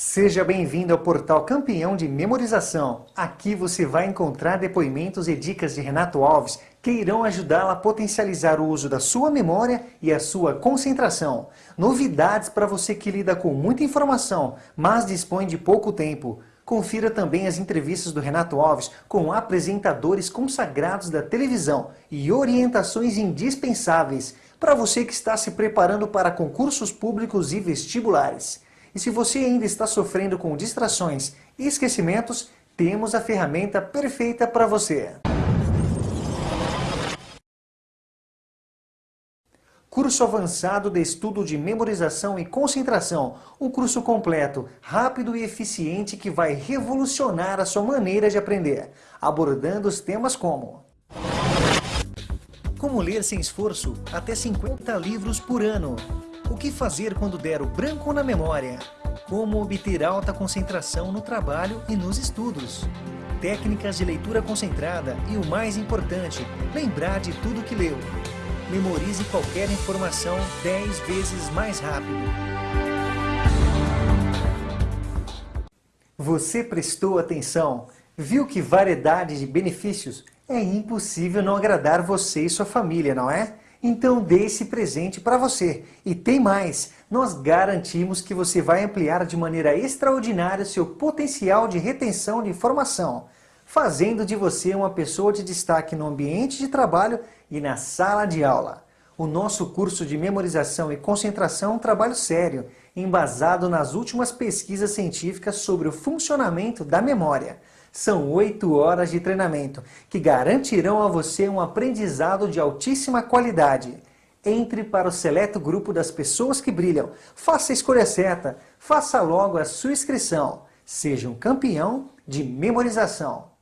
Seja bem-vindo ao portal Campeão de Memorização. Aqui você vai encontrar depoimentos e dicas de Renato Alves que irão ajudá-la a potencializar o uso da sua memória e a sua concentração. Novidades para você que lida com muita informação, mas dispõe de pouco tempo. Confira também as entrevistas do Renato Alves com apresentadores consagrados da televisão e orientações indispensáveis para você que está se preparando para concursos públicos e vestibulares. E se você ainda está sofrendo com distrações e esquecimentos, temos a ferramenta perfeita para você. Curso Avançado de Estudo de Memorização e Concentração. Um curso completo, rápido e eficiente que vai revolucionar a sua maneira de aprender, abordando os temas como Como ler sem esforço até 50 livros por ano que fazer quando der o branco na memória? Como obter alta concentração no trabalho e nos estudos? Técnicas de leitura concentrada e o mais importante, lembrar de tudo que leu. Memorize qualquer informação 10 vezes mais rápido. Você prestou atenção? Viu que variedade de benefícios? É impossível não agradar você e sua família, não é? Então dê esse presente para você. E tem mais, nós garantimos que você vai ampliar de maneira extraordinária seu potencial de retenção de informação, fazendo de você uma pessoa de destaque no ambiente de trabalho e na sala de aula. O nosso curso de memorização e concentração é um trabalho sério, embasado nas últimas pesquisas científicas sobre o funcionamento da memória. São oito horas de treinamento que garantirão a você um aprendizado de altíssima qualidade. Entre para o seleto grupo das pessoas que brilham. Faça a escolha certa. Faça logo a sua inscrição. Seja um campeão de memorização.